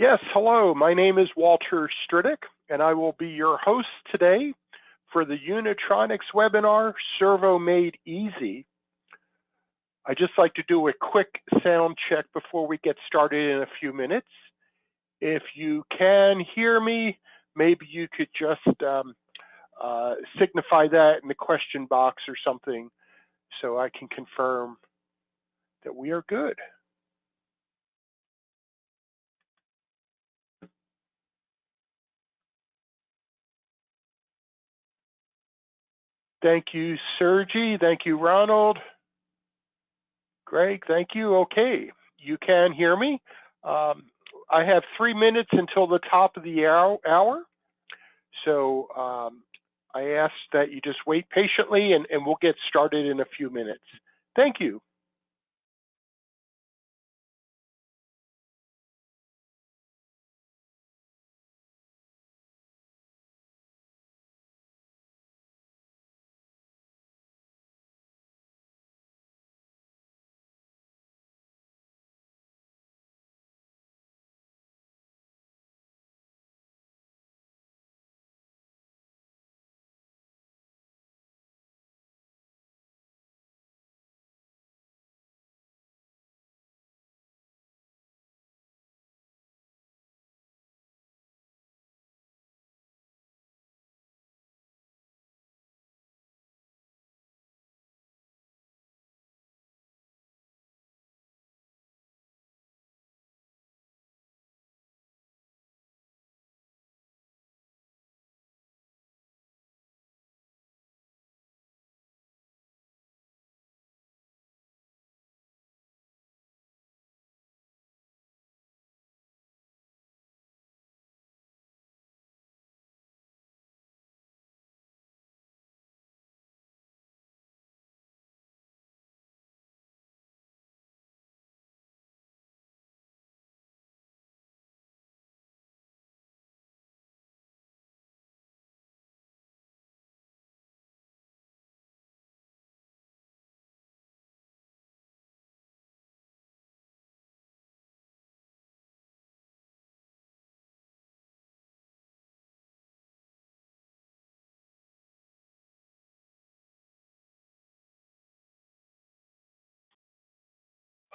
Yes, hello. My name is Walter Stridick, and I will be your host today for the Unitronics webinar, Servo Made Easy. I just like to do a quick sound check before we get started in a few minutes. If you can hear me, maybe you could just um, uh, signify that in the question box or something so I can confirm that we are good. Thank you, Sergi. Thank you, Ronald. Greg, thank you. Okay, you can hear me. Um, I have three minutes until the top of the hour. So um, I ask that you just wait patiently and, and we'll get started in a few minutes. Thank you.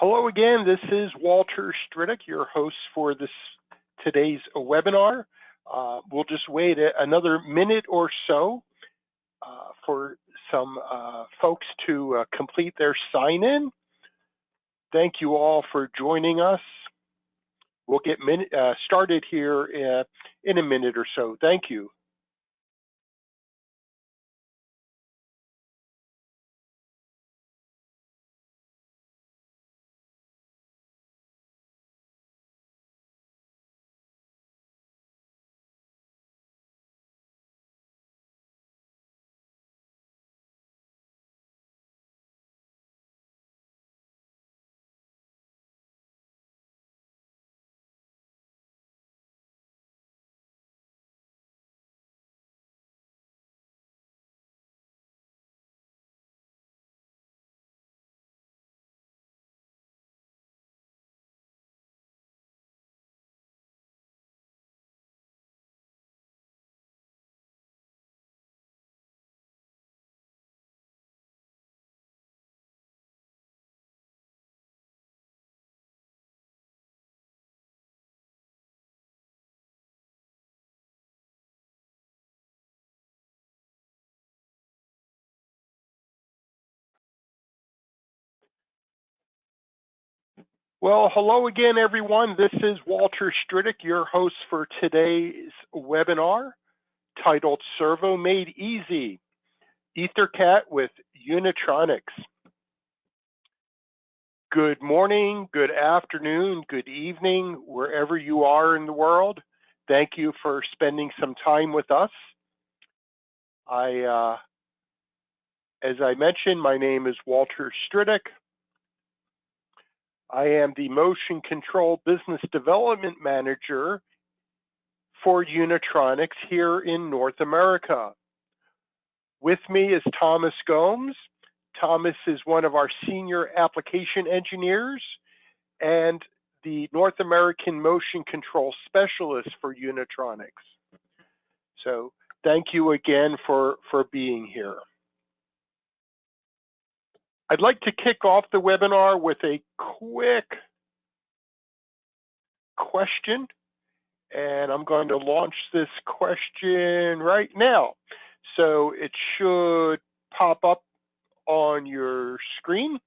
Hello again, this is Walter Stridick, your host for this today's webinar. Uh, we'll just wait another minute or so uh, for some uh, folks to uh, complete their sign in. Thank you all for joining us. We'll get uh, started here uh, in a minute or so. Thank you. Well, hello again, everyone. This is Walter Stridick, your host for today's webinar titled Servo Made Easy, EtherCAT with Unitronics. Good morning, good afternoon, good evening, wherever you are in the world. Thank you for spending some time with us. I, uh, as I mentioned, my name is Walter Stridick. I am the Motion Control Business Development Manager for Unitronics here in North America. With me is Thomas Gomes. Thomas is one of our senior application engineers, and the North American Motion Control Specialist for Unitronics. So thank you again for, for being here. I'd like to kick off the webinar with a quick question, and I'm going to launch this question right now. So it should pop up on your screen.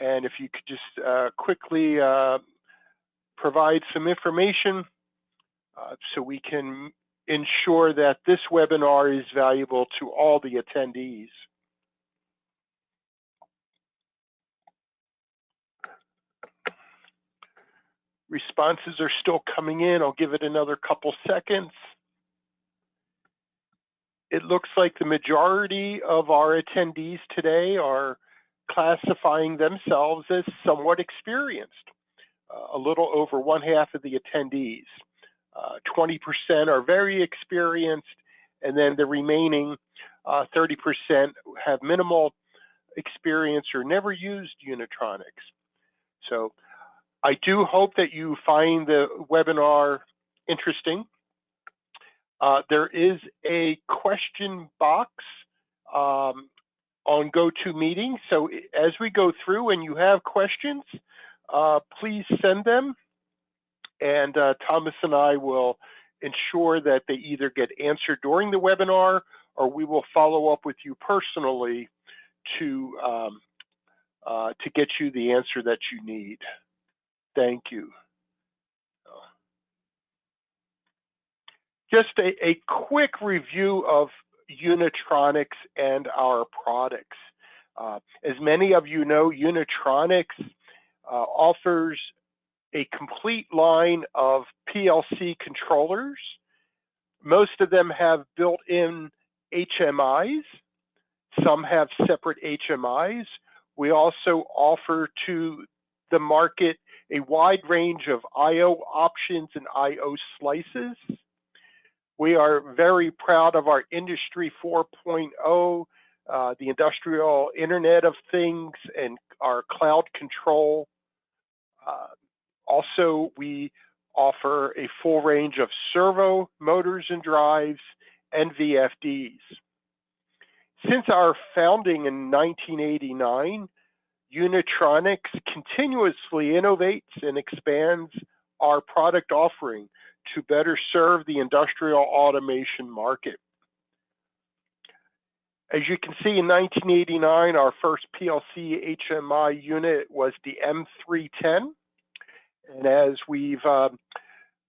And if you could just uh, quickly uh, provide some information uh, so we can ensure that this webinar is valuable to all the attendees. Responses are still coming in. I'll give it another couple seconds. It looks like the majority of our attendees today are classifying themselves as somewhat experienced. Uh, a little over one half of the attendees. 20% uh, are very experienced, and then the remaining 30% uh, have minimal experience or never used Unitronics. So I do hope that you find the webinar interesting. Uh, there is a question box um, on GoToMeeting. So as we go through and you have questions, uh, please send them. And uh, Thomas and I will ensure that they either get answered during the webinar or we will follow up with you personally to, um, uh, to get you the answer that you need. Thank you. Just a, a quick review of Unitronics and our products. Uh, as many of you know, Unitronics uh, offers a complete line of PLC controllers. Most of them have built-in HMIs. Some have separate HMIs. We also offer to the market a wide range of I.O. options and I.O. slices. We are very proud of our Industry 4.0, uh, the Industrial Internet of Things, and our cloud control. Uh, also, we offer a full range of servo motors and drives and VFDs. Since our founding in 1989, Unitronics continuously innovates and expands our product offering to better serve the industrial automation market. As you can see, in 1989, our first PLC HMI unit was the M310. And as we've uh,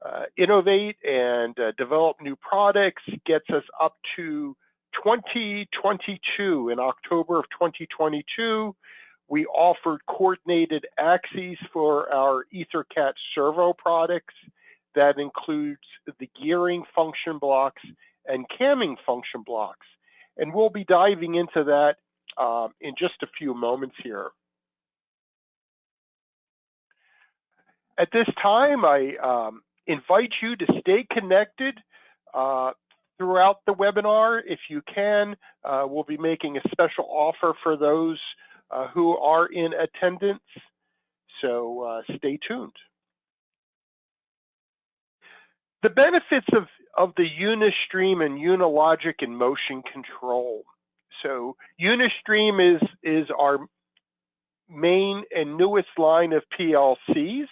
uh, innovate and uh, develop new products, gets us up to 2022. In October of 2022, we offered coordinated axes for our EtherCAT servo products. That includes the gearing function blocks and camming function blocks. And we'll be diving into that um, in just a few moments here. At this time, I um, invite you to stay connected uh, throughout the webinar. If you can, uh, we'll be making a special offer for those uh, who are in attendance. So uh, stay tuned. The benefits of, of the Unistream and Unilogic and motion control. So Unistream is, is our main and newest line of PLCs.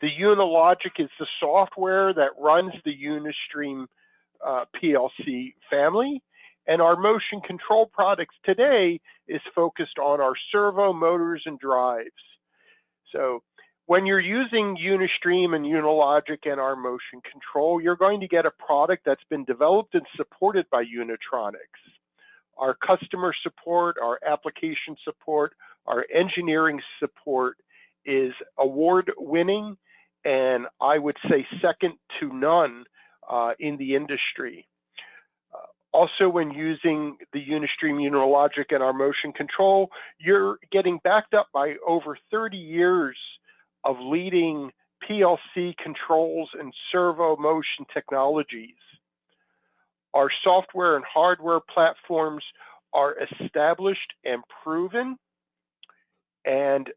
The Unilogic is the software that runs the Unistream uh, PLC family. And our motion control products today is focused on our servo motors and drives. So when you're using Unistream and Unilogic and our motion control, you're going to get a product that's been developed and supported by Unitronics. Our customer support, our application support, our engineering support is award winning and I would say second to none uh, in the industry. Also, when using the Unistream Unilogic and our motion control, you're getting backed up by over 30 years of leading PLC controls and servo motion technologies. Our software and hardware platforms are established and proven, and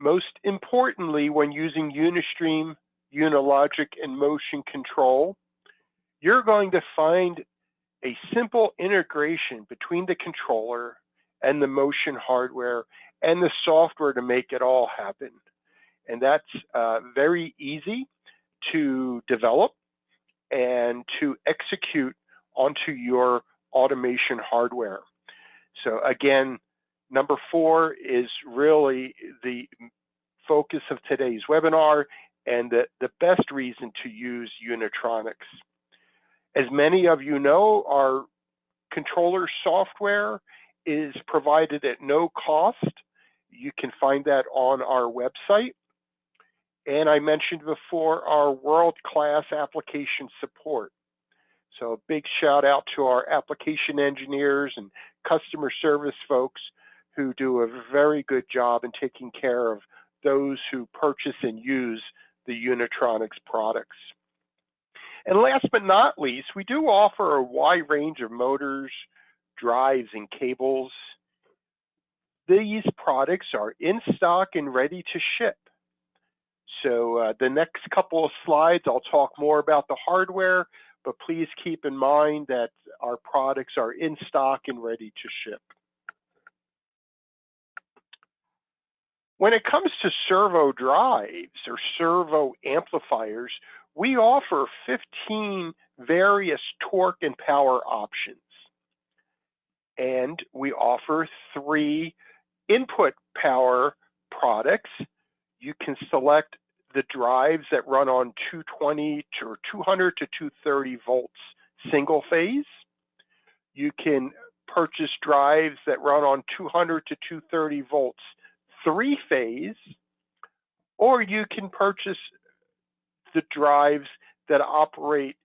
Most importantly, when using Unistream, Unilogic, and Motion Control, you're going to find a simple integration between the controller and the motion hardware and the software to make it all happen. And that's uh, very easy to develop and to execute onto your automation hardware. So again, number four is really the focus of today's webinar and the, the best reason to use Unitronics. As many of you know, our controller software is provided at no cost. You can find that on our website. And I mentioned before our world-class application support. So a big shout out to our application engineers and customer service folks who do a very good job in taking care of those who purchase and use the Unitronics products. And last but not least, we do offer a wide range of motors, drives, and cables. These products are in stock and ready to ship. So uh, the next couple of slides, I'll talk more about the hardware, but please keep in mind that our products are in stock and ready to ship. When it comes to servo drives or servo amplifiers, we offer 15 various torque and power options. And we offer three input power products. You can select the drives that run on 220 to 200 to 230 volts single phase. You can purchase drives that run on 200 to 230 volts three phase, or you can purchase the drives that operate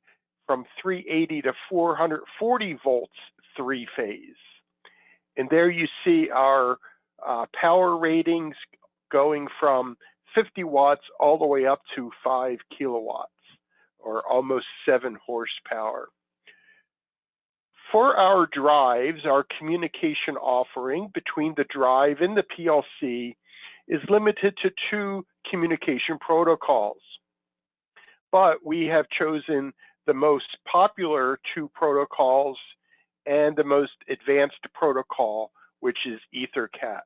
from 380 to 440 volts three phase. And there you see our uh, power ratings going from 50 watts all the way up to 5 kilowatts or almost 7 horsepower. For our drives, our communication offering between the drive and the PLC is limited to two communication protocols. But we have chosen the most popular two protocols and the most advanced protocol, which is EtherCAT.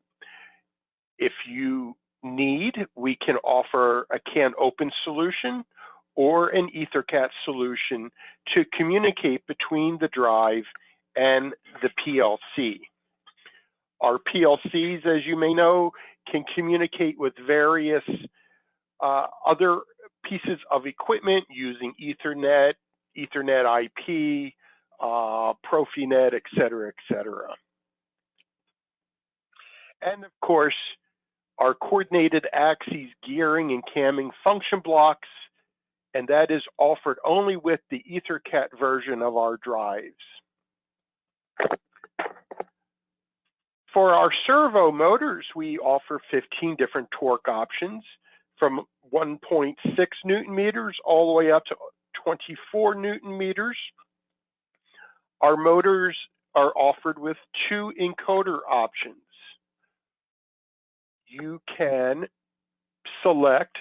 If you need, we can offer a CANopen solution or an EtherCAT solution to communicate between the drive and the PLC. Our PLCs, as you may know, can communicate with various uh, other pieces of equipment using Ethernet, Ethernet IP, uh, Profinet, et cetera, et cetera. And of course, our coordinated axes gearing and camming function blocks, and that is offered only with the EtherCAT version of our drives. For our servo motors, we offer 15 different torque options from 1.6 newton meters all the way up to 24 newton meters. Our motors are offered with two encoder options. You can select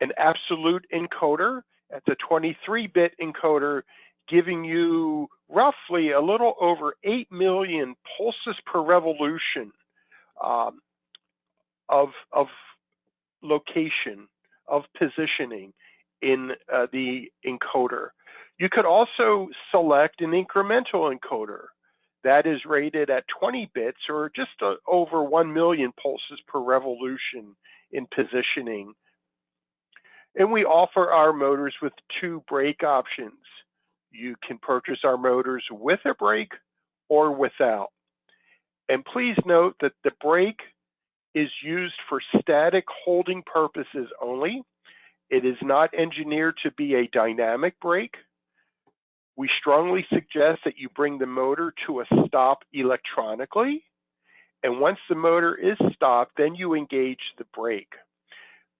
an absolute encoder. That's a 23-bit encoder giving you roughly a little over 8 million pulses per revolution um, of, of location, of positioning in uh, the encoder. You could also select an incremental encoder that is rated at 20 bits or just uh, over 1 million pulses per revolution in positioning. And we offer our motors with two brake options. You can purchase our motors with a brake or without. And please note that the brake is used for static holding purposes only. It is not engineered to be a dynamic brake. We strongly suggest that you bring the motor to a stop electronically. And once the motor is stopped, then you engage the brake.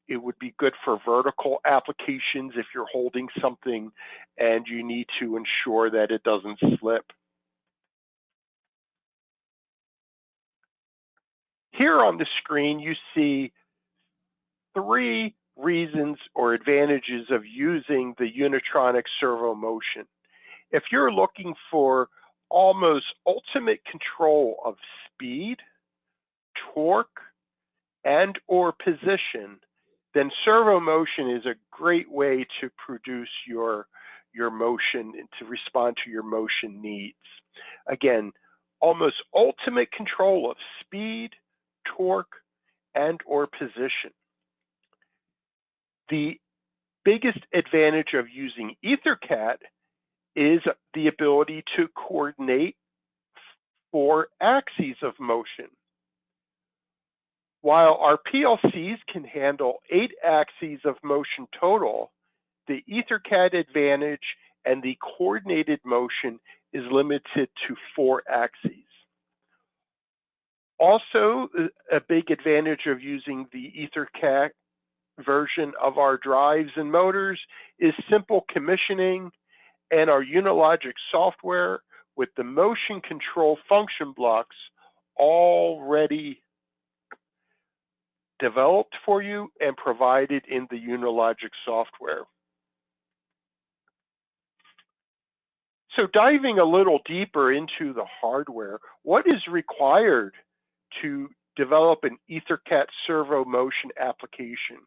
It would be good for vertical applications if you're holding something and you need to ensure that it doesn't slip. Here on the screen, you see three reasons or advantages of using the Unitronic servo motion. If you're looking for almost ultimate control of speed, torque, and or position, then servo motion is a great way to produce your, your motion and to respond to your motion needs. Again, almost ultimate control of speed, torque, and or position. The biggest advantage of using EtherCAT is the ability to coordinate four axes of motion. While our PLCs can handle eight axes of motion total, the EtherCAT advantage and the coordinated motion is limited to four axes. Also, a big advantage of using the EtherCAT version of our drives and motors is simple commissioning and our Unilogic software with the motion control function blocks already developed for you and provided in the Unilogic software. So diving a little deeper into the hardware, what is required to develop an EtherCAT servo motion application?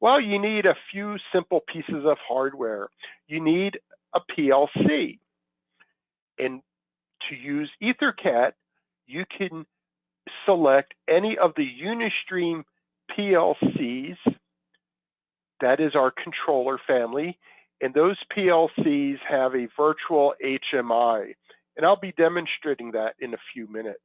Well, you need a few simple pieces of hardware. You need a PLC. And to use EtherCAT, you can select any of the Unistream PLCs, that is our controller family, and those PLCs have a virtual HMI. And I'll be demonstrating that in a few minutes.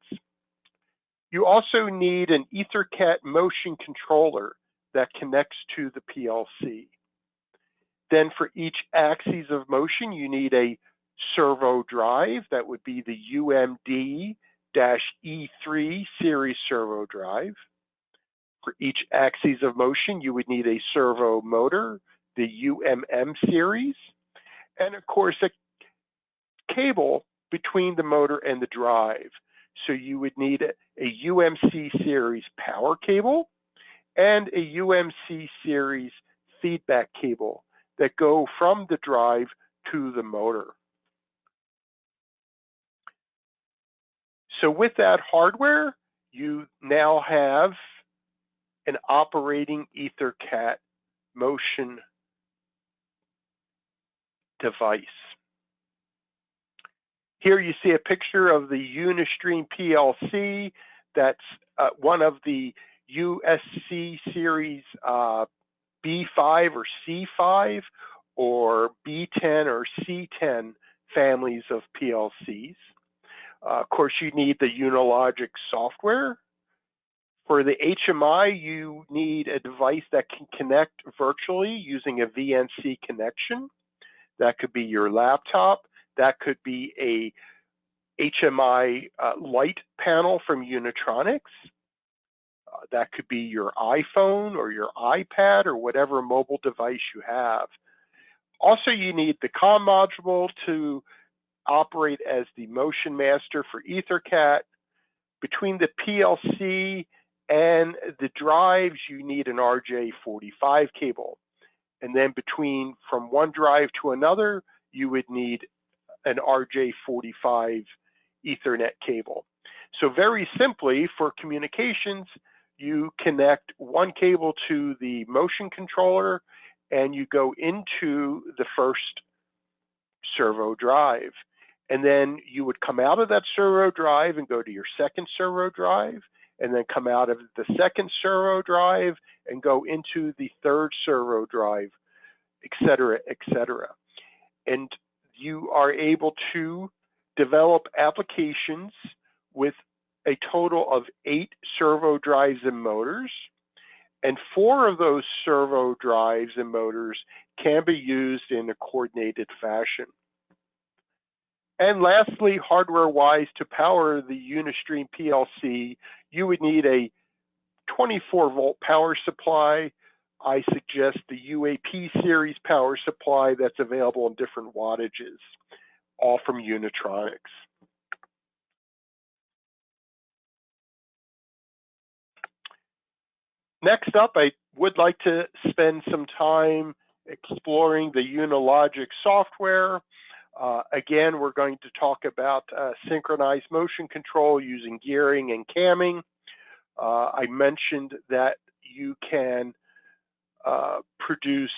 You also need an EtherCAT motion controller that connects to the PLC. Then for each axis of motion, you need a servo drive. That would be the UMD-E3 series servo drive. For each axis of motion, you would need a servo motor, the UMM series, and of course a cable between the motor and the drive. So you would need a, UMC series power cable and a UMC series feedback cable that go from the drive to the motor. So with that hardware, you now have an operating EtherCAT motion device. Here you see a picture of the Unistream PLC. That's uh, one of the USC series uh, B5 or C5 or B10 or C10 families of PLCs. Uh, of course, you need the Unilogic software. For the HMI, you need a device that can connect virtually using a VNC connection. That could be your laptop. That could be a HMI uh, light panel from Unitronics. Uh, that could be your iPhone or your iPad or whatever mobile device you have. Also, you need the COM module to operate as the motion master for EtherCAT. Between the PLC and the drives, you need an RJ45 cable. And then between from one drive to another, you would need an RJ45 Ethernet cable. So very simply for communications, you connect one cable to the motion controller and you go into the first servo drive. And then you would come out of that servo drive and go to your second servo drive, and then come out of the second servo drive and go into the third servo drive, et cetera, et cetera. And you are able to develop applications with a total of eight servo drives and motors, and four of those servo drives and motors can be used in a coordinated fashion. And lastly, hardware-wise, to power the Unistream PLC, you would need a 24 volt power supply. I suggest the UAP series power supply that's available in different wattages, all from Unitronics. Next up, I would like to spend some time exploring the Unilogic software. Uh, again, we're going to talk about uh, synchronized motion control using gearing and camming. Uh, I mentioned that you can produce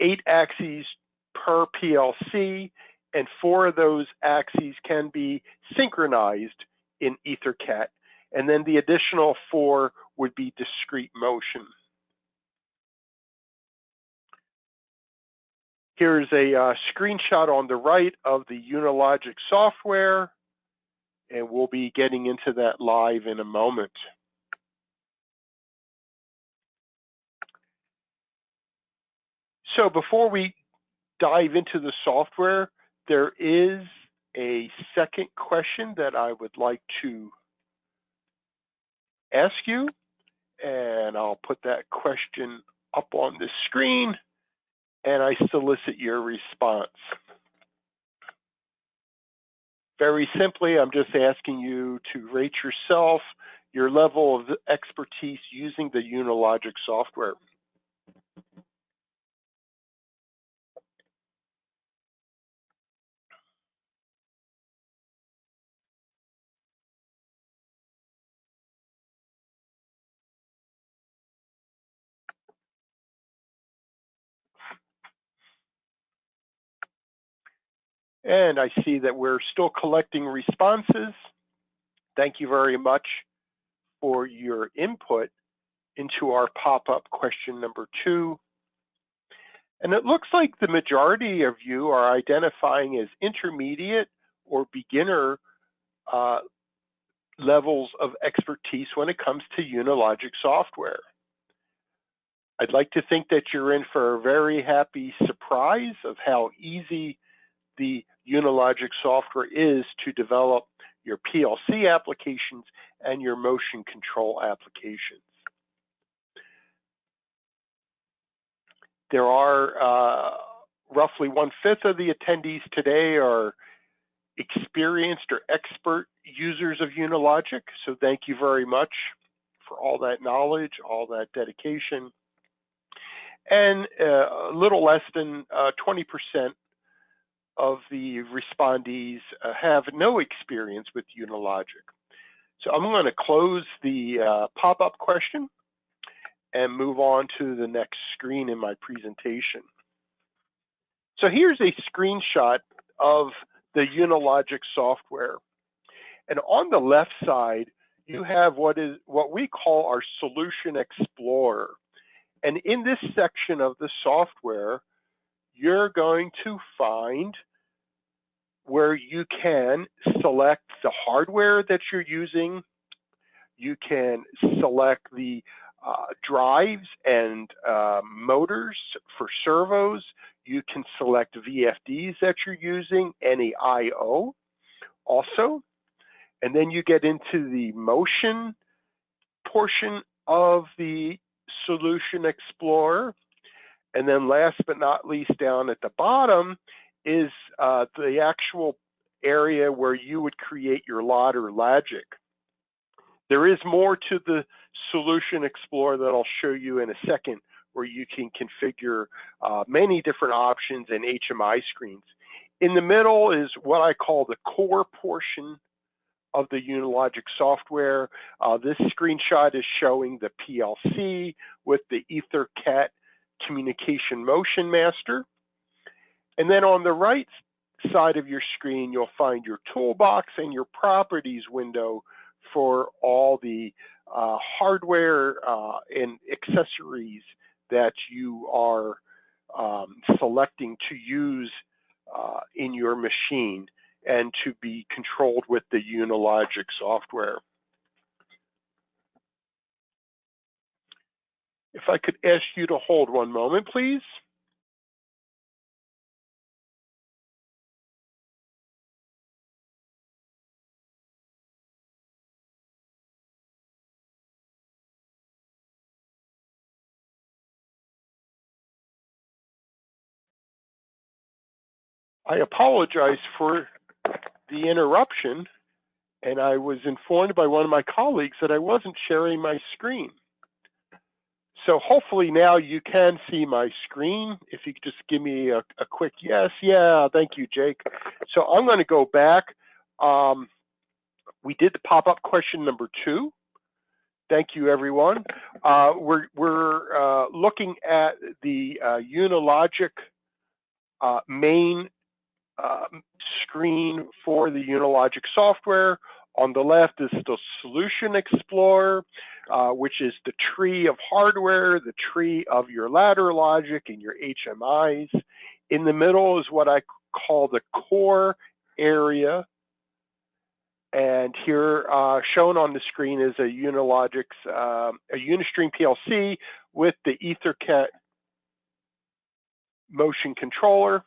eight axes per PLC, and four of those axes can be synchronized in EtherCAT, and then the additional four would be discrete motion. Here's a uh, screenshot on the right of the Unilogic software, and we'll be getting into that live in a moment. So before we dive into the software, there is a second question that I would like to ask you, and I'll put that question up on the screen and I solicit your response. Very simply, I'm just asking you to rate yourself, your level of expertise using the Unilogic software. And I see that we're still collecting responses. Thank you very much for your input into our pop-up question number two. And it looks like the majority of you are identifying as intermediate or beginner uh, levels of expertise when it comes to Unilogic software. I'd like to think that you're in for a very happy surprise of how easy the Unilogic software is to develop your PLC applications and your motion control applications. There are uh, roughly one-fifth of the attendees today are experienced or expert users of Unilogic, so thank you very much for all that knowledge, all that dedication. And uh, a little less than 20% uh, of the respondees uh, have no experience with Unilogic. So I'm going to close the uh, pop-up question and move on to the next screen in my presentation. So here's a screenshot of the Unilogic software. And on the left side, you have what is what we call our Solution Explorer. And in this section of the software, you're going to find where you can select the hardware that you're using. You can select the uh, drives and uh, motors for servos. You can select VFDs that you're using, any I.O. also. And then you get into the motion portion of the Solution Explorer. And then last but not least, down at the bottom is uh, the actual area where you would create your ladder logic. There is more to the Solution Explorer that I'll show you in a second where you can configure uh, many different options and HMI screens. In the middle is what I call the core portion of the Unilogic software. Uh, this screenshot is showing the PLC with the EtherCAT communication motion master. And then on the right side of your screen, you'll find your toolbox and your properties window for all the uh, hardware uh, and accessories that you are um, selecting to use uh, in your machine and to be controlled with the Unilogic software. If I could ask you to hold one moment, please. I apologize for the interruption, and I was informed by one of my colleagues that I wasn't sharing my screen. so hopefully now you can see my screen. If you could just give me a, a quick yes, yeah, thank you, Jake. So I'm going to go back. Um, we did the pop-up question number two. Thank you, everyone. Uh, we're we're uh, looking at the uh, Unilogic uh, main um, screen for the Unilogic software. On the left is the Solution Explorer, uh, which is the tree of hardware, the tree of your ladder logic and your HMIs. In the middle is what I call the core area. And here uh, shown on the screen is a Unilogic's, uh, a Unistream PLC with the EtherCAT motion controller.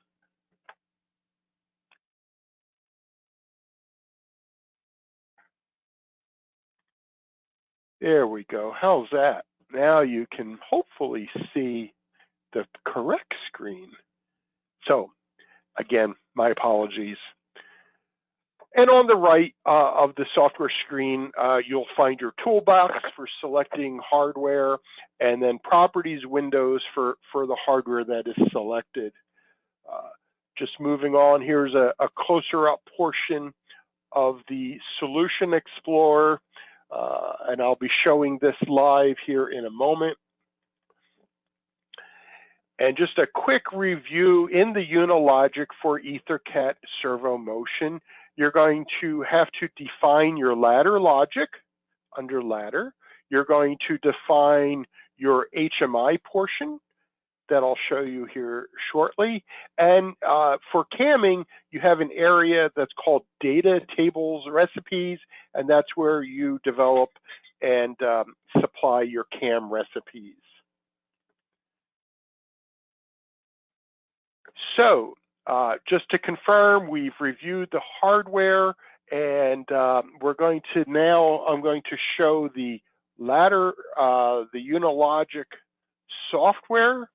There we go. How's that? Now you can hopefully see the correct screen. So again, my apologies. And on the right uh, of the software screen, uh, you'll find your toolbox for selecting hardware and then properties windows for, for the hardware that is selected. Uh, just moving on, here's a, a, closer up portion of the Solution Explorer. Uh, and I'll be showing this live here in a moment. And just a quick review in the Unilogic for EtherCAT servo motion, you're going to have to define your ladder logic under ladder. You're going to define your HMI portion that I'll show you here shortly. And uh, for camming, you have an area that's called data tables recipes, and that's where you develop and um, supply your cam recipes. So uh, just to confirm, we've reviewed the hardware and um, we're going to now, I'm going to show the ladder, uh, the Unilogic software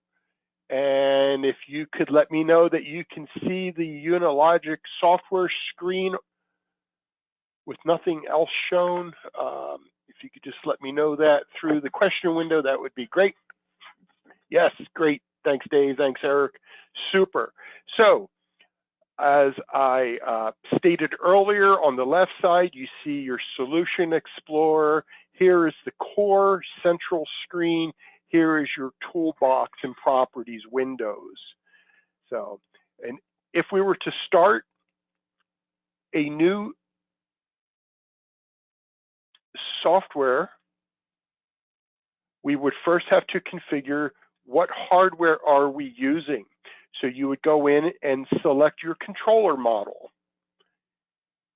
and if you could let me know that you can see the Unilogic software screen with nothing else shown, um, if you could just let me know that through the question window, that would be great. Yes, great. Thanks, Dave. Thanks, Eric. Super. So, as I uh, stated earlier, on the left side, you see your Solution Explorer. Here is the core central screen here is your toolbox and properties windows. So, and if we were to start a new software, we would first have to configure what hardware are we using. So you would go in and select your controller model.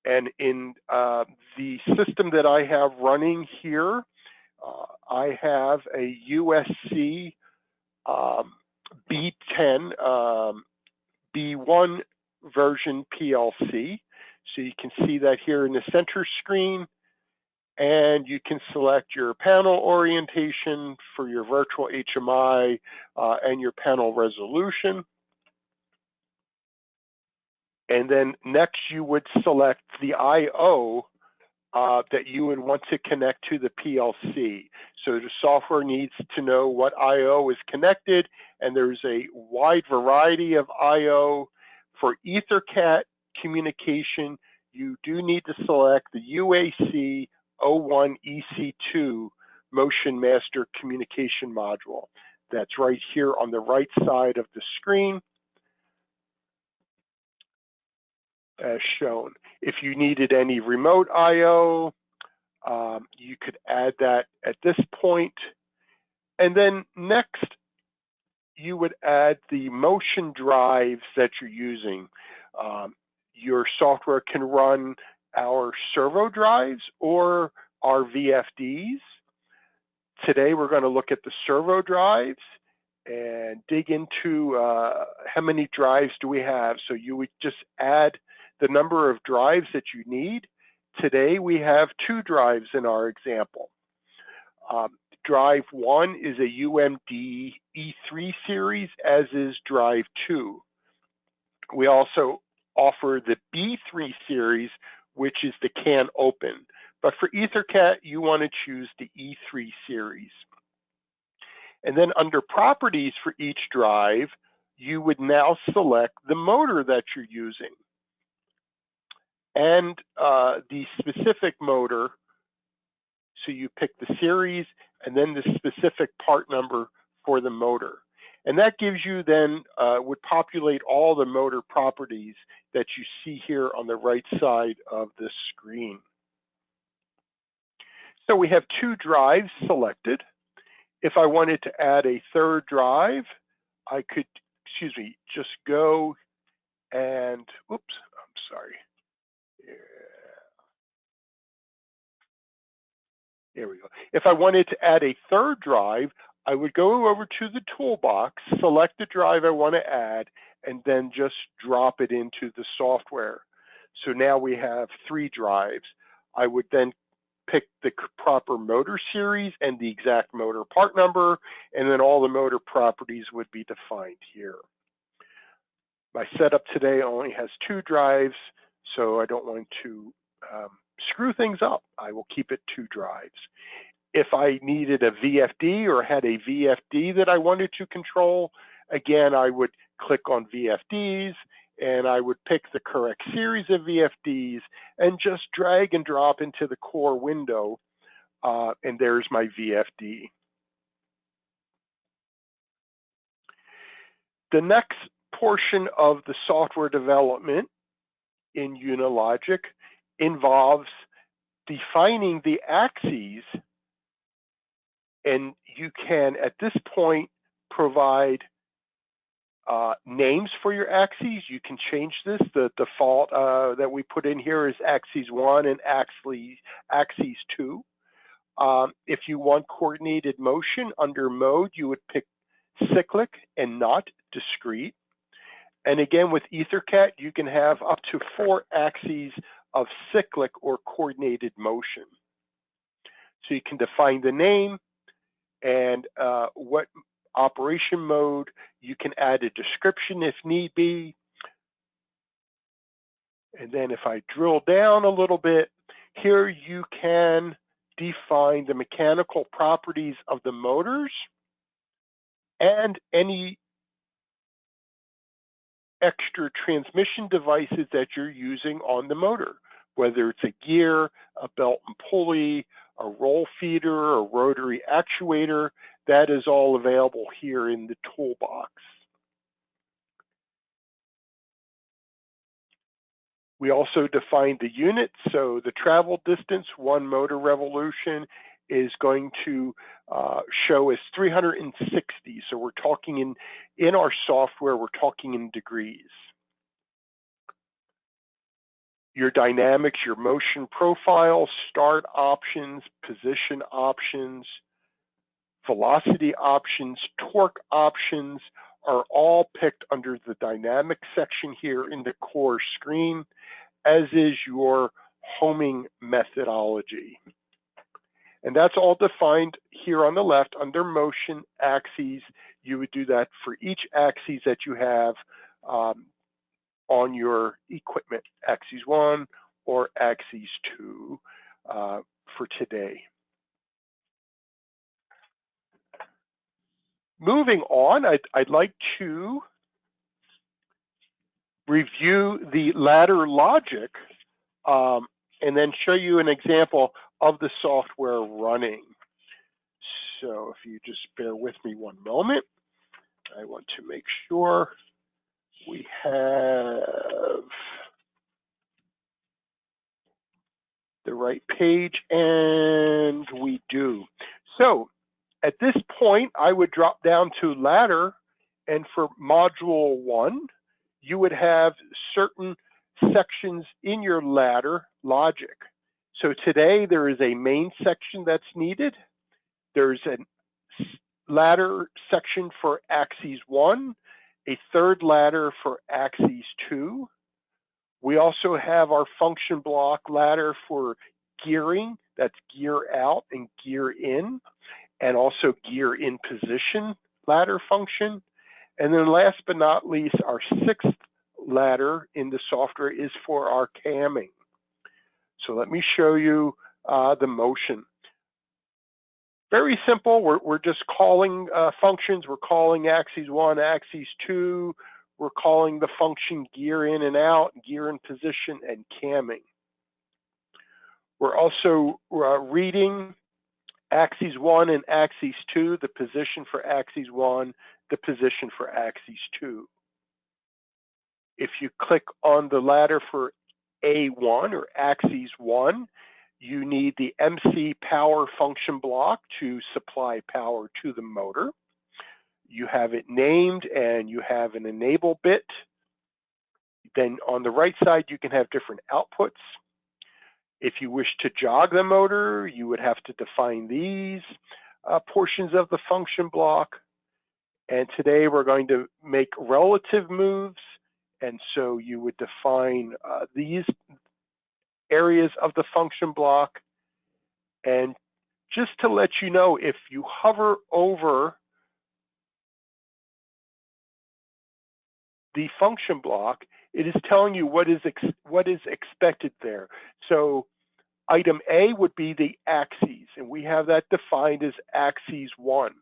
And in uh, the system that I have running here, I have a USC um, B10 um, B1 version PLC. So you can see that here in the center screen and you can select your panel orientation for your virtual HMI uh, and your panel resolution. And then next you would select the IO uh, that you would want to connect to the PLC. So the software needs to know what I.O. is connected, and there's a wide variety of I.O. For EtherCAT communication, you do need to select the UAC 01 EC2 Motion Master Communication Module. That's right here on the right side of the screen. As shown. If you needed any remote I.O., um, you could add that at this point. And then next, you would add the motion drives that you're using. Um, your software can run our servo drives or our VFDs. Today, we're going to look at the servo drives and dig into uh, how many drives do we have. So you would just add the number of drives that you need. Today we have two drives in our example. Um, drive one is a UMD E3 series, as is drive two. We also offer the B3 series, which is the CAN open. But for EtherCAT, you want to choose the E3 series. And then under properties for each drive, you would now select the motor that you're using and uh, the specific motor. So you pick the series and then the specific part number for the motor. And that gives you then, uh, would populate all the motor properties that you see here on the right side of the screen. So we have two drives selected. If I wanted to add a third drive, I could, excuse me, just go and, oops, I'm sorry. Yeah. There we go. If I wanted to add a third drive, I would go over to the toolbox, select the drive I want to add, and then just drop it into the software. So now we have three drives. I would then pick the proper motor series and the exact motor part number, and then all the motor properties would be defined here. My setup today only has two drives, so I don't want to um, screw things up. I will keep it two drives. If I needed a VFD or had a VFD that I wanted to control, again, I would click on VFDs and I would pick the correct series of VFDs and just drag and drop into the core window. Uh, and there's my VFD. The next portion of the software development in Unilogic involves defining the axes and you can at this point provide uh, names for your axes. You can change this. The default uh, that we put in here is axes one and axes, axes two. Um, if you want coordinated motion under mode, you would pick cyclic and not discrete. And again, with EtherCAT, you can have up to four axes of cyclic or coordinated motion. So you can define the name and uh, what operation mode. You can add a description if need be. And then if I drill down a little bit, here you can define the mechanical properties of the motors and any extra transmission devices that you're using on the motor, whether it's a gear, a belt and pulley, a roll feeder, a rotary actuator, that is all available here in the toolbox. We also defined the unit, so the travel distance, one motor revolution, is going to uh, show as 360. So we're talking in, in our software, we're talking in degrees. Your dynamics, your motion profile, start options, position options, velocity options, torque options are all picked under the dynamic section here in the core screen, as is your homing methodology. And that's all defined here on the left under motion axes. You would do that for each axis that you have um, on your equipment, axis one or axis two uh, for today. Moving on, I'd, I'd like to review the ladder logic um, and then show you an example of the software running. So if you just bear with me one moment, I want to make sure we have the right page, and we do. So at this point, I would drop down to ladder, and for module one, you would have certain sections in your ladder logic. So today there is a main section that's needed. There's a ladder section for axis one, a third ladder for axis two. We also have our function block ladder for gearing, that's gear out and gear in, and also gear in position ladder function. And then last but not least, our sixth ladder in the software is for our camming. So let me show you uh, the motion. very simple. We're, we're just calling uh, functions. We're calling axes one, axes two. We're calling the function gear in and out, gear in position, and camming. We're also uh, reading axes one and axes two, the position for axes one, the position for axes two. If you click on the ladder for A1 or axes one, you need the MC power function block to supply power to the motor. You have it named and you have an enable bit. Then on the right side, you can have different outputs. If you wish to jog the motor, you would have to define these uh, portions of the function block. And today we're going to make relative moves. And so you would define uh, these areas of the function block. And just to let you know, if you hover over the function block, it is telling you what is what is expected there. So item A would be the axes, and we have that defined as axes one.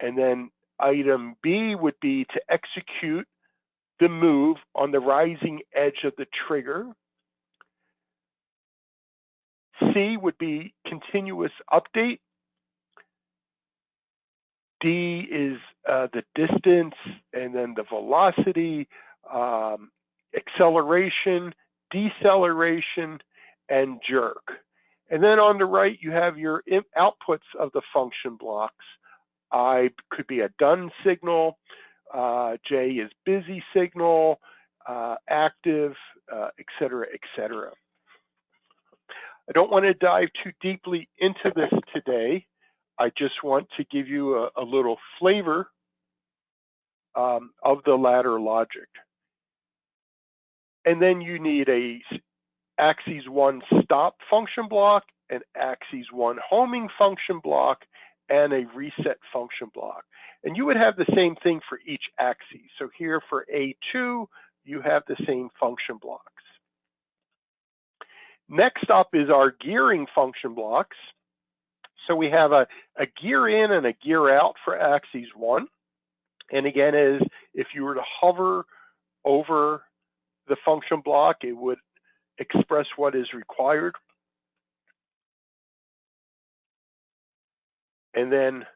And then item B would be to execute the move on the rising edge of the trigger. C would be continuous update. D is uh, the distance and then the velocity, um, acceleration, deceleration, and jerk. And then on the right, you have your outputs of the function blocks. I could be a done signal. Uh, J is busy signal, uh, active, uh, et cetera, et cetera. I don't want to dive too deeply into this today. I just want to give you a, a little flavor um, of the ladder logic. And then you need a axes one stop function block, an axes one homing function block, and a reset function block. And you would have the same thing for each axis. So here for A2, you have the same function blocks. Next up is our gearing function blocks. So we have a, a gear in and a gear out for axes one. And again, is if you were to hover over the function block, it would express what is required. And then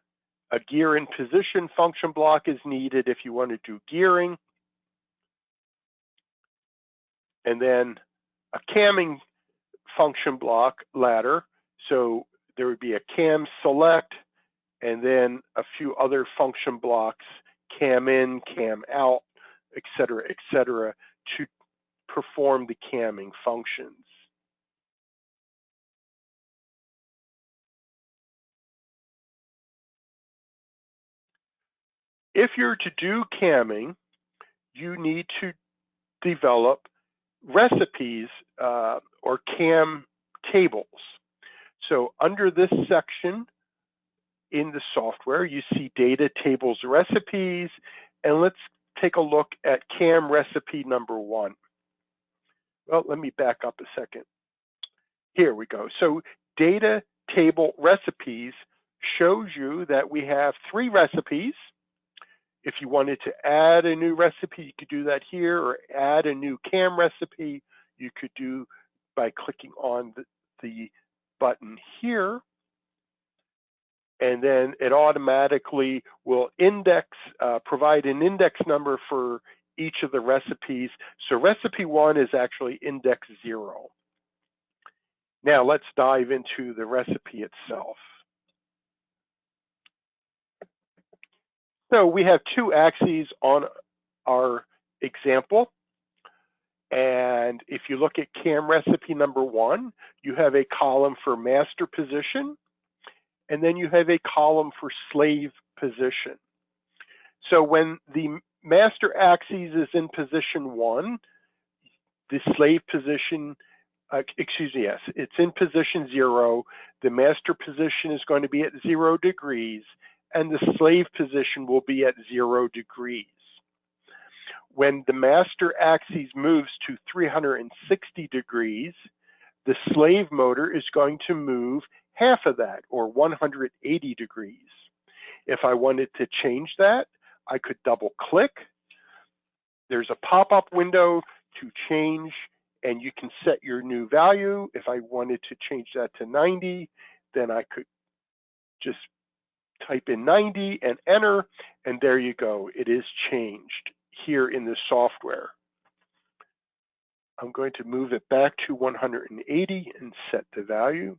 a gear in position function block is needed if you want to do gearing. And then a camming function block ladder. So there would be a cam select and then a few other function blocks, cam in, cam out, et cetera, et cetera, to perform the camming functions. If you're to do camming, you need to develop recipes uh, or cam tables. So under this section in the software, you see data tables recipes, and let's take a look at cam recipe number one. Well, let me back up a second. Here we go. So data table recipes shows you that we have three recipes. If you wanted to add a new recipe, you could do that here, or add a new CAM recipe, you could do by clicking on the, the button here. And then it automatically will index, uh, provide an index number for each of the recipes. So recipe one is actually index zero. Now let's dive into the recipe itself. So we have two axes on our example. And if you look at CAM recipe number one, you have a column for master position, and then you have a column for slave position. So when the master axis is in position one. The slave position, uh, excuse me, yes, it's in position zero. The master position is going to be at zero degrees, and the slave position will be at zero degrees. When the master axis moves to 360 degrees, the slave motor is going to move half of that or 180 degrees. If I wanted to change that, I could double click. There's a pop-up window to change and you can set your new value. If I wanted to change that to 90, then I could just type in 90 and enter, and there you go. It is changed here in the software. I'm going to move it back to 180 and set the value.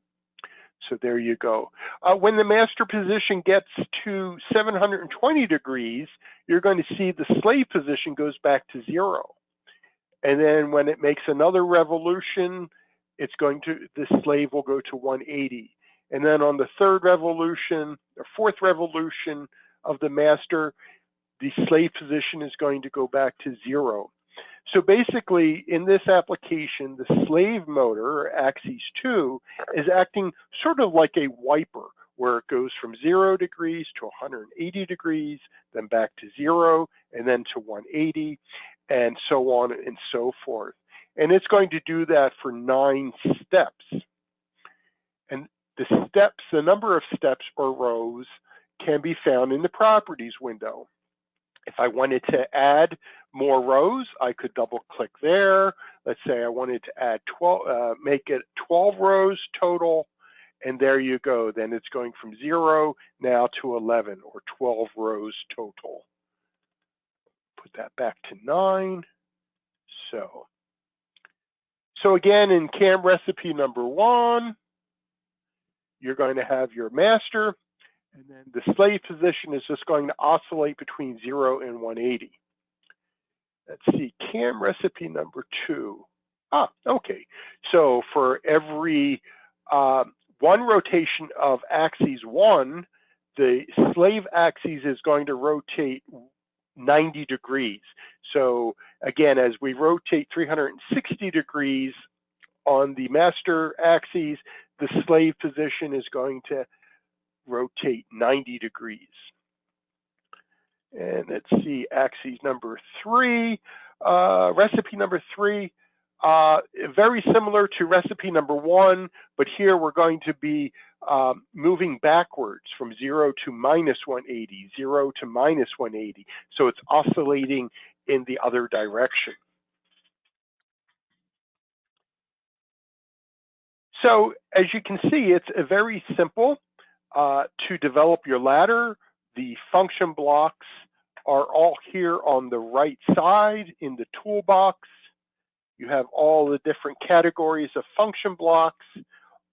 So there you go. Uh, when the master position gets to 720 degrees, you're going to see the slave position goes back to zero. And then when it makes another revolution, it's going to, the slave will go to 180. And then on the third revolution, or fourth revolution of the master, the slave position is going to go back to zero. So basically, in this application, the slave motor, or axis 2, is acting sort of like a wiper, where it goes from 0 degrees to 180 degrees, then back to 0, and then to 180, and so on and so forth. And it's going to do that for nine steps. The steps, the number of steps or rows, can be found in the properties window. If I wanted to add more rows, I could double click there. Let's say I wanted to add 12, uh, make it 12 rows total, and there you go. Then it's going from zero now to 11 or 12 rows total. Put that back to nine. So, so again, in CAM recipe number one, you're going to have your master, and then the slave position is just going to oscillate between 0 and 180. Let's see, CAM recipe number two. Ah, okay. So for every uh, one rotation of axis 1, the slave axis is going to rotate 90 degrees. So again, as we rotate 360 degrees on the master axis, the slave position is going to rotate 90 degrees. And let's see, axis number three, uh, recipe number three, uh, very similar to recipe number one, but here we're going to be um, moving backwards from zero to minus 180, zero to minus 180. So it's oscillating in the other direction. So as you can see, it's very simple uh, to develop your ladder. The function blocks are all here on the right side in the toolbox. You have all the different categories of function blocks.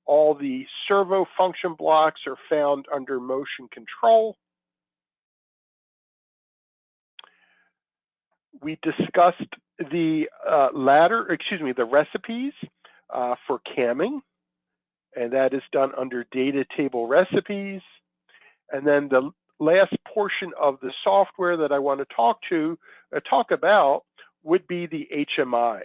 All the servo function blocks are found under motion control. We discussed the uh, ladder, excuse me, the recipes uh, for camming and that is done under data table recipes. And then the last portion of the software that I want to talk to, uh, talk about would be the HMI.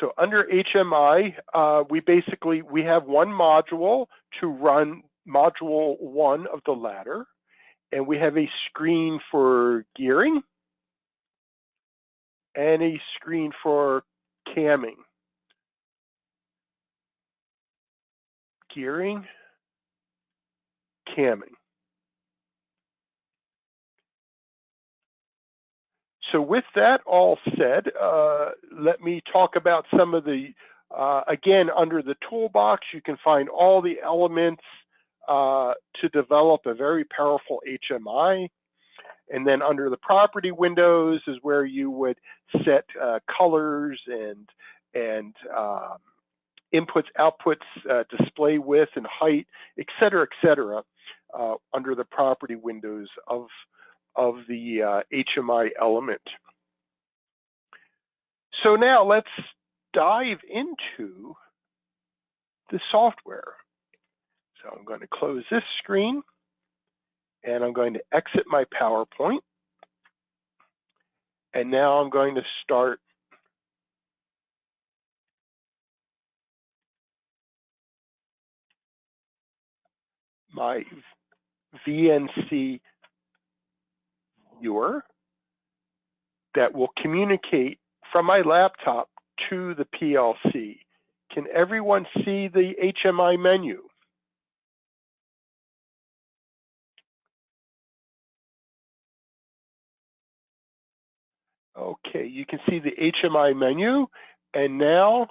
So under HMI, uh, we basically, we have one module to run module one of the ladder, and we have a screen for gearing and a screen for camming. Gearing, camming. So with that all said, uh, let me talk about some of the, uh, again, under the toolbox, you can find all the elements uh, to develop a very powerful HMI. And then under the property windows is where you would set uh, colors and, and um, inputs, outputs, uh, display width and height, et cetera, et cetera, uh, under the property windows of, of the uh, HMI element. So now let's dive into the software. So I'm going to close this screen and I'm going to exit my PowerPoint. And now I'm going to start my VNC viewer that will communicate from my laptop to the PLC. Can everyone see the HMI menu? Okay, you can see the HMI menu, and now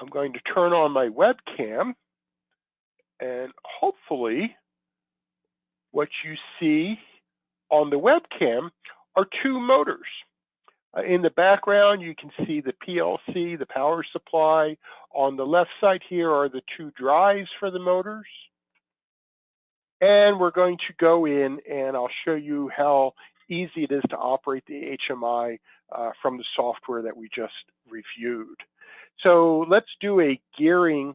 I'm going to turn on my webcam, and hopefully what you see on the webcam are two motors. Uh, in the background, you can see the PLC, the power supply. On the left side here are the two drives for the motors. And we're going to go in and I'll show you how easy it is to operate the HMI uh, from the software that we just reviewed. So let's do a gearing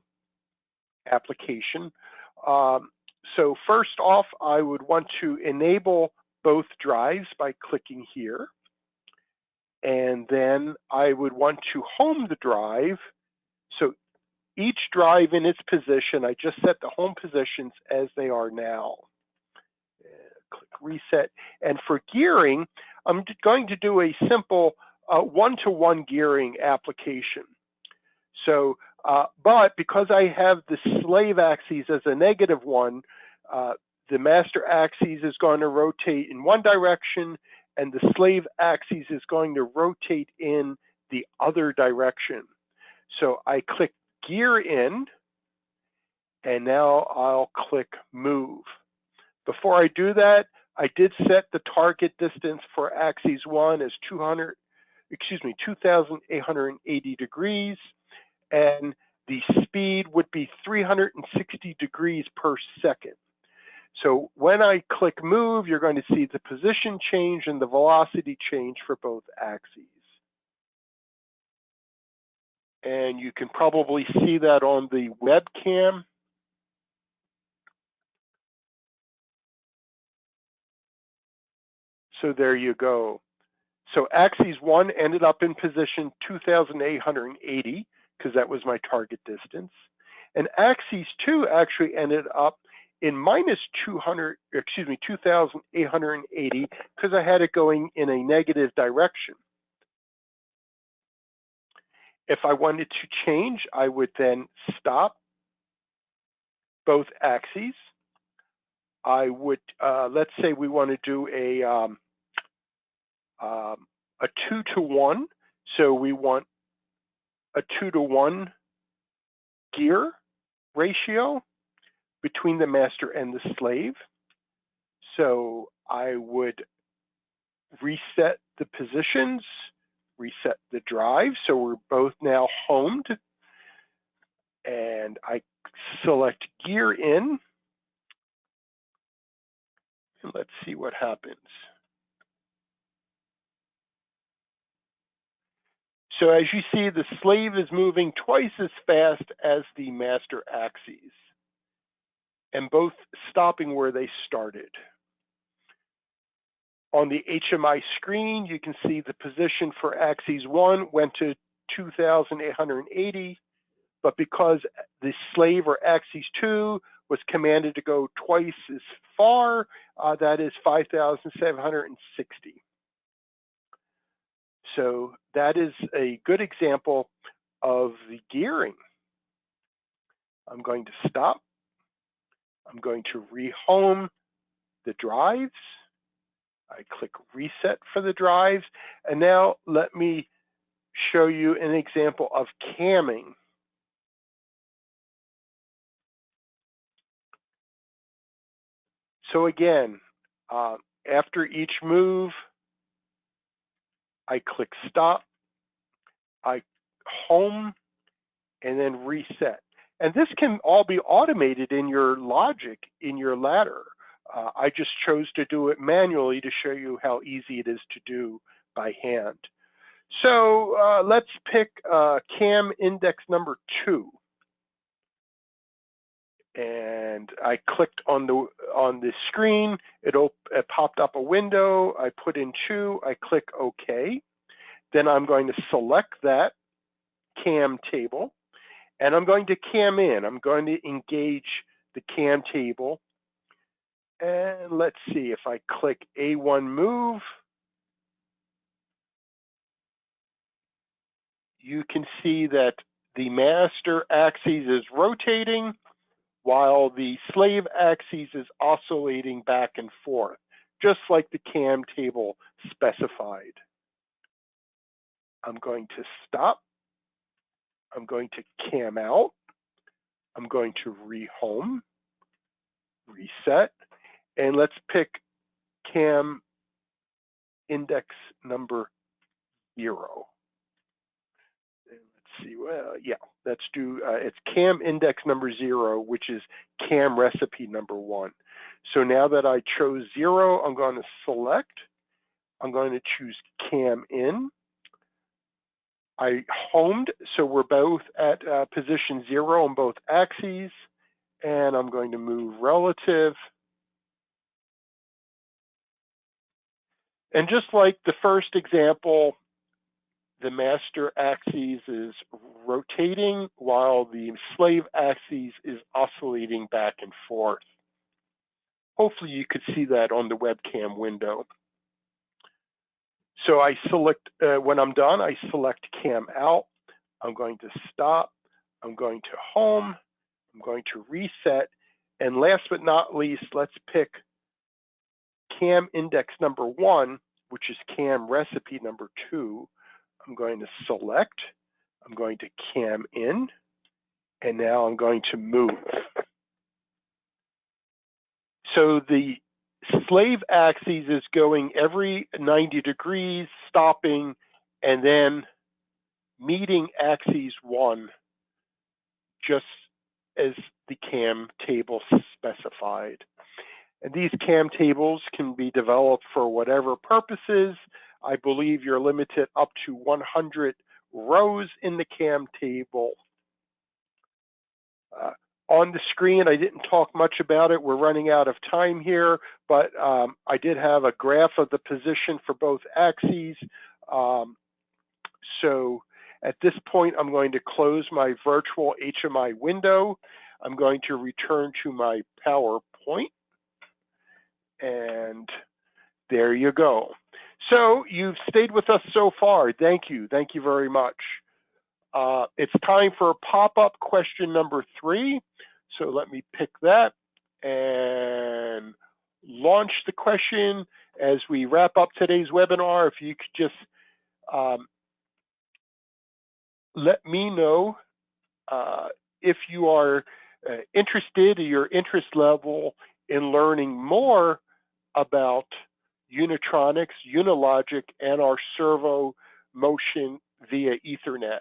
application. Um, so first off, I would want to enable both drives by clicking here. And then I would want to home the drive. So each drive in its position, I just set the home positions as they are now click reset. And for gearing, I'm going to do a simple uh, one-to-one uh, -one gearing application. So, uh, but because I have the slave axis as a negative one, uh, the master axis is going to rotate in one direction and the slave axis is going to rotate in the other direction. So I click gear in and now I'll click move. Before I do that, I did set the target distance for axis one as 200, excuse me, 2,880 degrees, and the speed would be 360 degrees per second. So when I click move, you're going to see the position change and the velocity change for both axes. And you can probably see that on the webcam. So there you go. So axis one ended up in position 2,880 because that was my target distance. And axis two actually ended up in minus 200, excuse me, 2,880 because I had it going in a negative direction. If I wanted to change, I would then stop both axes. I would, uh, let's say we want to do a, um, um, a two to one. So we want a two to one gear ratio between the master and the slave. So I would reset the positions, reset the drive. So we're both now homed. And I select gear in. And let's see what happens. So as you see, the slave is moving twice as fast as the master axes, and both stopping where they started. On the HMI screen, you can see the position for axis one went to 2,880, but because the slave or axis two was commanded to go twice as far, uh, that is 5,760. So that is a good example of the gearing. I'm going to stop. I'm going to rehome the drives. I click reset for the drives. And now let me show you an example of camming. So again, uh, after each move, I click stop, I home, and then reset. And this can all be automated in your logic in your ladder. Uh, I just chose to do it manually to show you how easy it is to do by hand. So uh, let's pick uh, CAM index number two. And I clicked on the on the screen. It, it popped up a window. I put in two. I click OK. Then I'm going to select that CAM table, and I'm going to CAM in. I'm going to engage the CAM table. And let's see if I click A1 move. you can see that the master axis is rotating while the slave axis is oscillating back and forth, just like the cam table specified. I'm going to stop. I'm going to cam out. I'm going to rehome, reset, and let's pick cam index number zero. See, well, yeah, let's do, uh, it's cam index number zero, which is cam recipe number one. So now that I chose zero, I'm going to select, I'm going to choose cam in. I homed, so we're both at uh, position zero on both axes, and I'm going to move relative. And just like the first example, the master axis is rotating while the slave axis is oscillating back and forth. Hopefully you could see that on the webcam window. So I select, uh, when I'm done, I select cam out. I'm going to stop. I'm going to home. I'm going to reset. And last but not least, let's pick cam index number one, which is cam recipe number two. I'm going to select. I'm going to cam in. And now I'm going to move. So the slave axis is going every 90 degrees, stopping, and then meeting axis one, just as the cam table specified. And these cam tables can be developed for whatever purposes. I believe you're limited up to 100 rows in the cam table. Uh, on the screen. I didn't talk much about it. We're running out of time here, but um, I did have a graph of the position for both axes. Um, so at this point, I'm going to close my virtual HMI window. I'm going to return to my PowerPoint. And there you go. So you've stayed with us so far. Thank you. Thank you very much. Uh, it's time for pop-up question number three. So let me pick that and launch the question as we wrap up today's webinar. If you could just um, let me know uh, if you are uh, interested, your interest level in learning more about Unitronics, Unilogic, and our servo motion via Ethernet.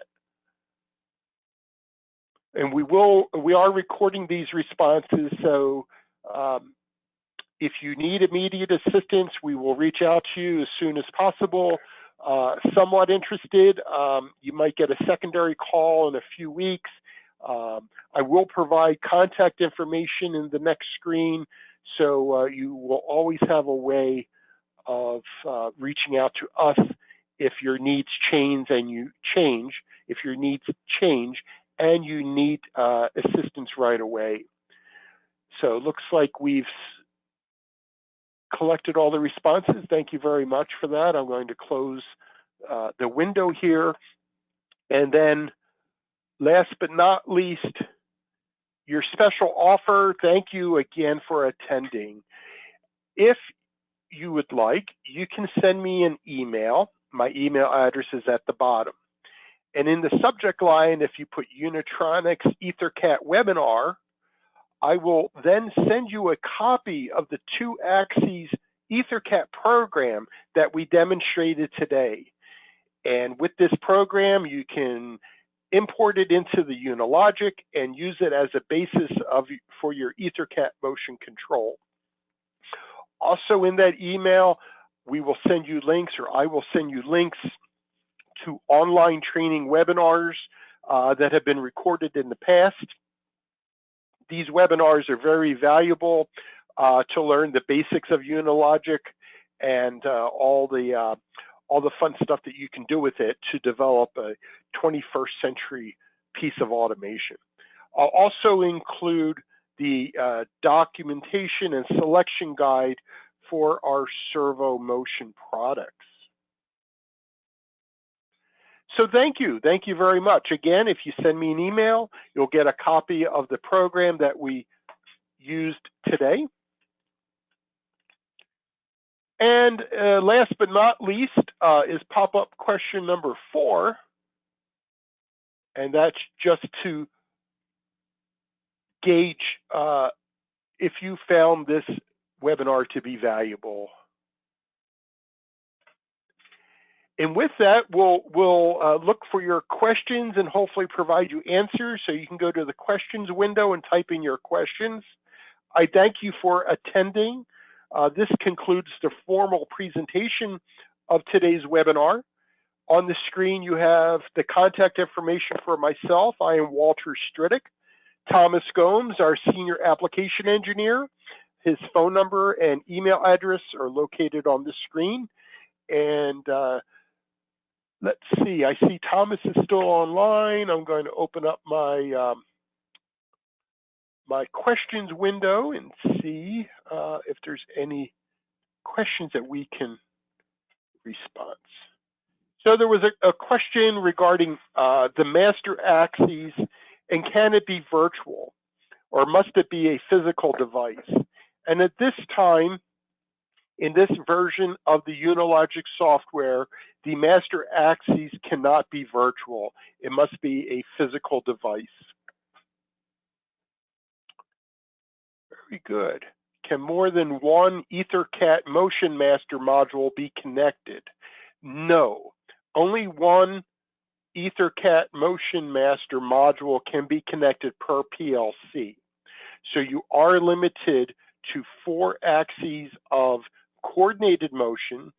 And we will we are recording these responses so um, if you need immediate assistance we will reach out to you as soon as possible. Uh, somewhat interested um, you might get a secondary call in a few weeks. Um, I will provide contact information in the next screen so uh, you will always have a way of uh, reaching out to us if your needs change and you change if your needs change and you need uh, assistance right away. So it looks like we've collected all the responses. Thank you very much for that. I'm going to close uh, the window here. And then last but not least, your special offer. Thank you again for attending. If you would like, you can send me an email. My email address is at the bottom. And in the subject line, if you put Unitronics EtherCAT webinar, I will then send you a copy of the two axes EtherCAT program that we demonstrated today. And with this program, you can import it into the Unilogic and use it as a basis of, for your EtherCAT motion control. Also in that email, we will send you links or I will send you links to online training webinars uh, that have been recorded in the past. These webinars are very valuable uh, to learn the basics of Unilogic and uh, all the uh, all the fun stuff that you can do with it to develop a 21st century piece of automation. I'll also include the uh, documentation and selection guide for our servo motion products. so thank you. Thank you very much. Again, if you send me an email, you'll get a copy of the program that we used today. And uh, last but not least uh, is pop-up question number four. And that's just to gauge uh, if you found this webinar to be valuable. And with that, we'll, we'll uh, look for your questions and hopefully provide you answers. So you can go to the questions window and type in your questions. I thank you for attending. Uh, this concludes the formal presentation of today's webinar. On the screen, you have the contact information for myself. I am Walter Stridick. Thomas Gomes, our Senior Application Engineer. His phone number and email address are located on the screen. And uh, let's see, I see Thomas is still online. I'm going to open up my um, my questions window and see uh, if there's any questions that we can respond. So there was a, a question regarding uh, the master axes and can it be virtual or must it be a physical device? And at this time, in this version of the Unilogic software, the master axes cannot be virtual. It must be a physical device. Very good. Can more than one EtherCAT Motion Master module be connected? No. Only one EtherCAT Motion Master module can be connected per PLC. So you are limited to four axes of coordinated motion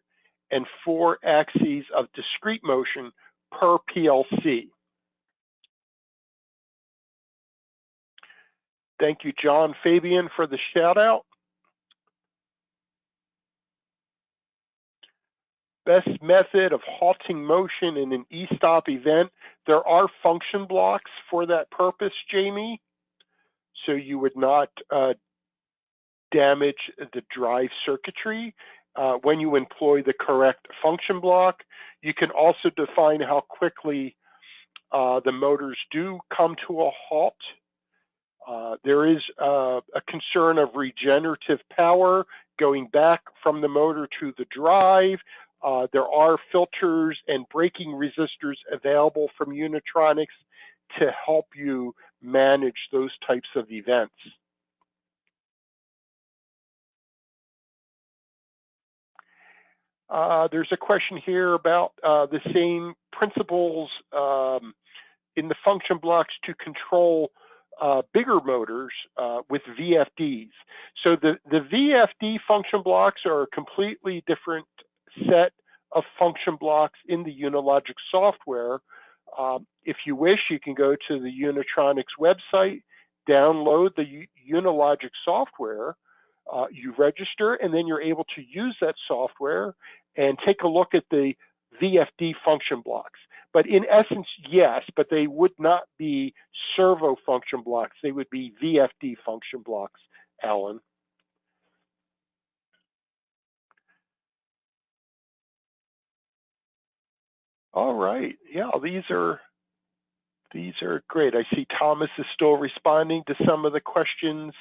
and four axes of discrete motion per PLC. Thank you, John Fabian, for the shout out. Best method of halting motion in an e-stop event. There are function blocks for that purpose, Jamie. So you would not uh, damage the drive circuitry uh, when you employ the correct function block. You can also define how quickly uh, the motors do come to a halt. Uh, there is uh, a concern of regenerative power going back from the motor to the drive. Uh, there are filters and braking resistors available from Unitronics to help you manage those types of events. Uh, there's a question here about uh, the same principles um, in the function blocks to control uh, bigger motors uh, with VFDs. So the, the VFD function blocks are a completely different set of function blocks in the Unilogic software. Um, if you wish, you can go to the Unitronics website, download the Unilogic software, uh, you register, and then you're able to use that software and take a look at the VFD function blocks. But in essence, yes, but they would not be servo function blocks. They would be VFD function blocks, Alan. All right. Yeah, these are these are great. I see Thomas is still responding to some of the questions.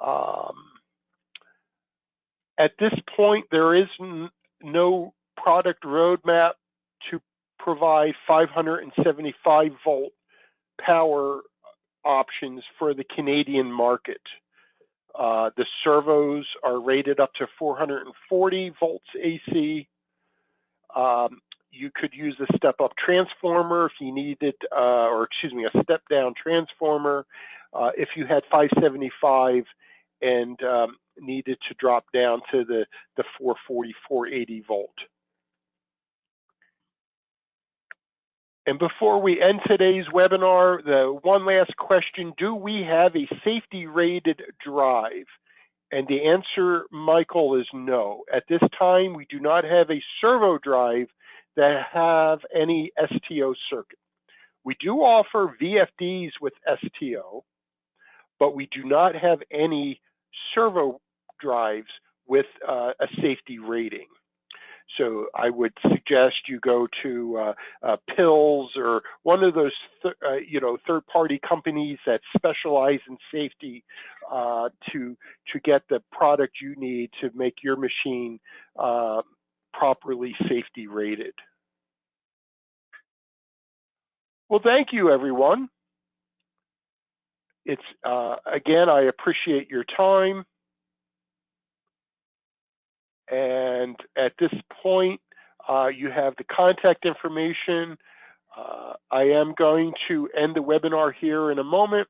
Um, at this point, there is no product roadmap to provide 575 volt power options for the Canadian market. Uh, the servos are rated up to 440 volts AC. Um, you could use a step-up transformer if you needed, uh, or excuse me, a step-down transformer uh, if you had 575 and um, needed to drop down to the, the 440, 480 volt. And before we end today's webinar, the one last question, do we have a safety rated drive? And the answer, Michael, is no. At this time, we do not have a servo drive that have any STO circuit. We do offer VFDs with STO, but we do not have any servo drives with uh, a safety rating. So I would suggest you go to uh, uh, Pilz or one of those, th uh, you know, third-party companies that specialize in safety uh, to to get the product you need to make your machine uh, properly safety rated. Well, thank you, everyone. It's uh, again, I appreciate your time. And at this point, uh, you have the contact information. Uh, I am going to end the webinar here in a moment.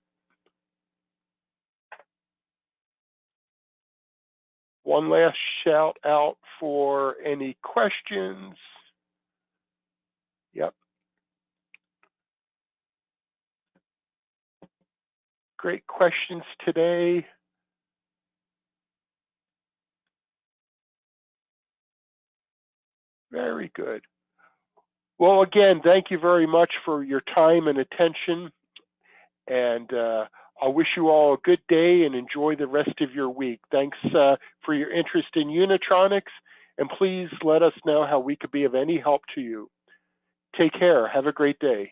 One last shout out for any questions. Yep. Great questions today. Very good. Well, again, thank you very much for your time and attention. And uh, I wish you all a good day and enjoy the rest of your week. Thanks uh, for your interest in Unitronics. And please let us know how we could be of any help to you. Take care. Have a great day.